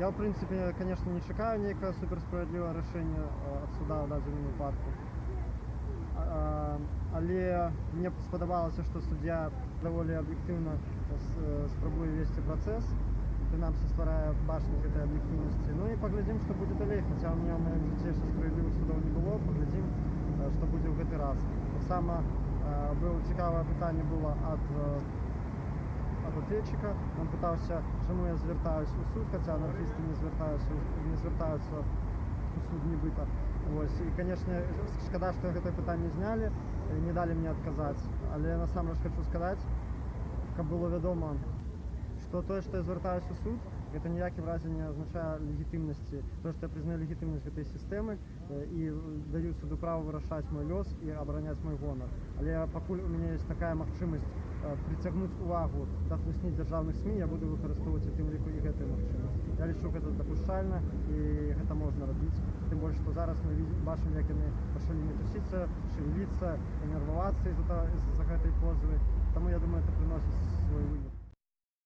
Я, в принципі, звісно, не чекаю ніякого суперсправедливого рішення е, від суда в даному випадку. А, Але мені сподобалося, що суддя доволі об'єктивно с- спробує вести процес, принаймні створює башню цієї об'єктивності. Ну і поглядим, що буде далі. Хоча у мене в моєму житті ще справедливих судів не було, поглядим, е, що буде в цей раз. Так само е, було цікаве питання ответчика. Він питався, чому я звертаюся у суд, хоча анархісти не звертаються, у- не звертаються у суд нібито. Ось. І, звісно, шкода, що це питання зняли, і не дали мені відказати. Але я насамрэч хочу сказати, як було відомо, що те, що я звертаюся у суд, це ніяким разі не означає легітимності, те, що я признаю легітимність цієї системи е, і даю суду право вирішати мій льос і обороняти мій гонор. Але поки у мене є така можливість Е, притягнуть увагу та хлусні державных СМИ, я буду використовувати в тим ліку і гэты магчымасць. Я лічу гэта допущально, і гэта можна рабіць. Тым больш, што зараз мы бачым, як яны пачалі мітусіцца, шевеліцца, нервавацца з-за гэтай позвы. Таму я думаю, это приносіць свой вынік.